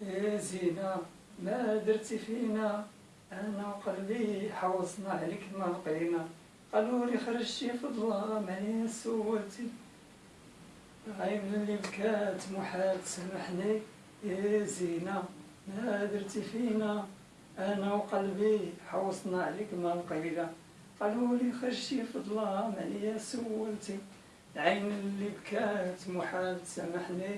يا زينة ما درتي فينا. أنا وقلبي حوصنا عليك ما لقينا قالوا لي خرجتي في الظلام عليا سولتي عين اللي بكات محال تسامحني يا زينة ما درتي فينا. أنا وقلبي حوصنا عليك ما لقينا قالوا لي خرجتي في الظلام عليا سولتي العين اللي بكات محال تسامحني